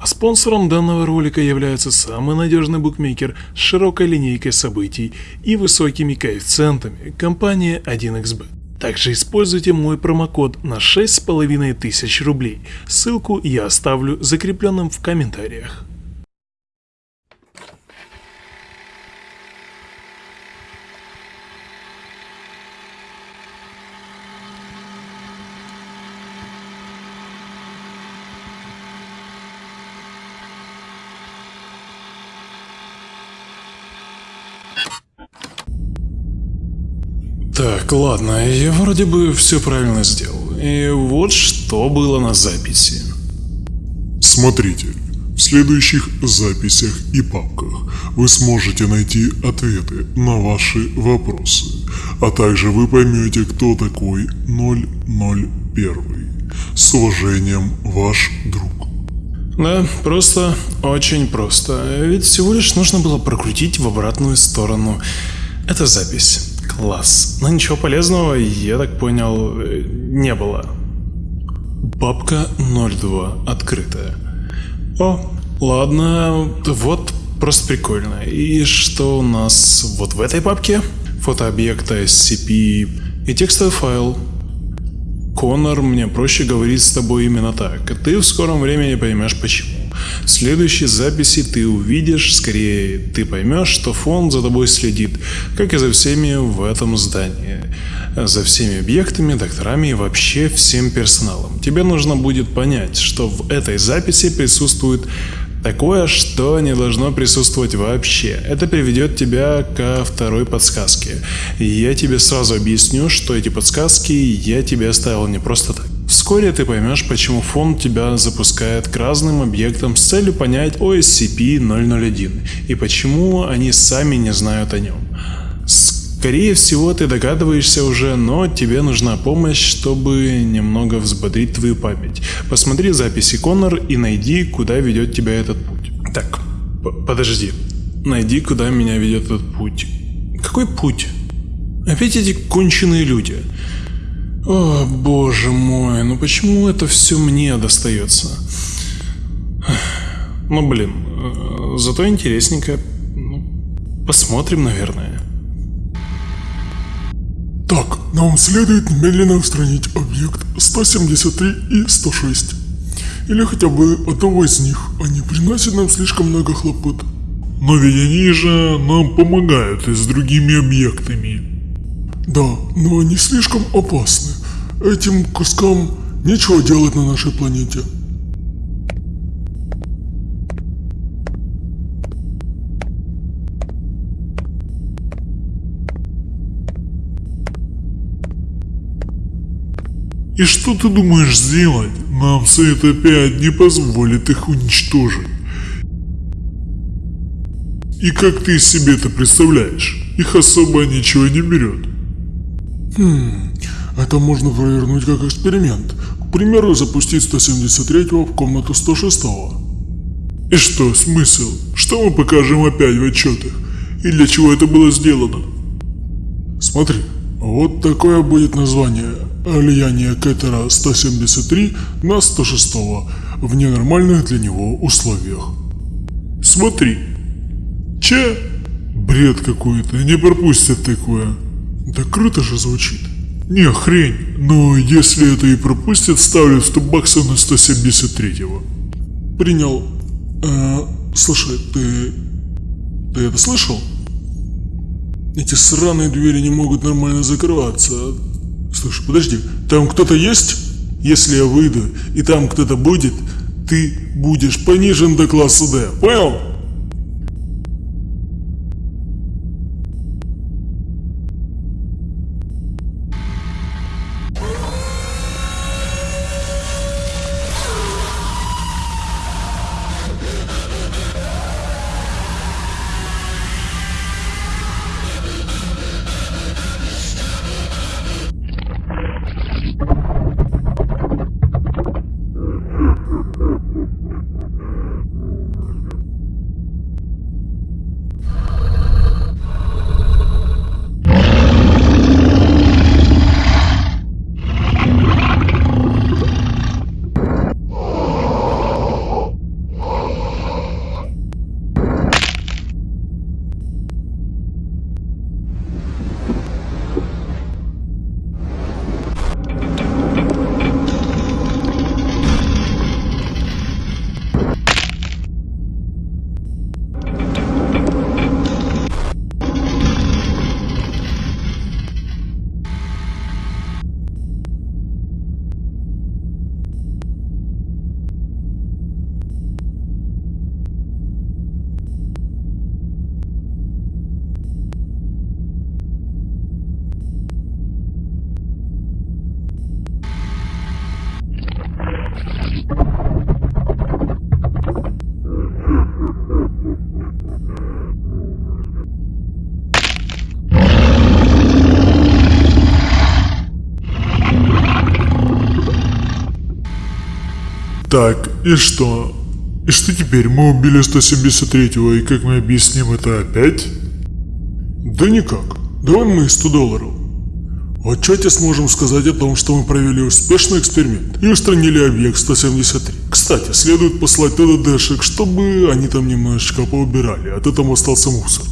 А спонсором данного ролика является самый надежный букмекер с широкой линейкой событий и высокими коэффициентами компания 1xbet. Также используйте мой промокод на 6500 рублей. Ссылку я оставлю закрепленным в комментариях. Так, ладно, я вроде бы все правильно сделал. И вот что было на записи. Смотрите, в следующих записях и папках вы сможете найти ответы на ваши вопросы, а также вы поймете, кто такой 001. С уважением, ваш друг. Да, просто, очень просто. Ведь всего лишь нужно было прокрутить в обратную сторону. Это запись. Класс. Но ничего полезного, я так понял, не было. Папка 02 открытая. О, ладно, вот просто прикольно. И что у нас вот в этой папке? Фото объекта SCP и текстовый файл. Конор, мне проще говорить с тобой именно так. Ты в скором времени поймешь почему. В следующей записи ты увидишь, скорее ты поймешь, что фонд за тобой следит, как и за всеми в этом здании. За всеми объектами, докторами и вообще всем персоналом. Тебе нужно будет понять, что в этой записи присутствует Такое, что не должно присутствовать вообще. Это приведет тебя ко второй подсказке. Я тебе сразу объясню, что эти подсказки я тебе оставил не просто так. Вскоре ты поймешь, почему фонд тебя запускает к разным объектам с целью понять о SCP-001 и почему они сами не знают о нем. Скорее всего ты догадываешься уже, но тебе нужна помощь, чтобы немного взбодрить твою память. Посмотри записи Коннор и найди, куда ведет тебя этот путь. Так, подожди. Найди, куда меня ведет этот путь. Какой путь? Опять эти конченые люди. О, боже мой, почему это все мне достается? Ну блин, э, зато интересненько. Ну, посмотрим, наверное. Так, нам следует немедленно устранить объект 173 и 106. Или хотя бы одного из них, они приносят нам слишком много хлопот. Но ведь они же нам помогают и с другими объектами. Да, но они слишком опасны. Этим кускам нечего делать на нашей планете. И что ты думаешь сделать? Нам Совет опять не позволит их уничтожить. И как ты себе это представляешь? Их особо ничего не берет. Хм, это можно провернуть как эксперимент. К примеру, запустить 173-го в комнату 106-го. И что, смысл? Что мы покажем опять в отчетах? И для чего это было сделано? Смотри, вот такое будет название влияние Кэтера 173 на 106 в ненормальных для него условиях. Смотри. Че? Бред какой-то, не пропустят такое. Да круто же звучит. Не, хрень, но если это и пропустят, ставлю 100 баксов на 173-го. Принял. Э, слушай, ты... Ты это слышал? Эти сраные двери не могут нормально закрываться. Слушай, подожди, там кто-то есть? Если я выйду, и там кто-то будет, ты будешь понижен до класса D. Понял? Так, и что? И что теперь? Мы убили 173-го, и как мы объясним это опять? Да никак. Давай мы 100 долларов. В отчете сможем сказать о том, что мы провели успешный эксперимент и устранили объект 173. Кстати, следует послать туда дэшек, чтобы они там немножечко поубирали, а то там остался мусор.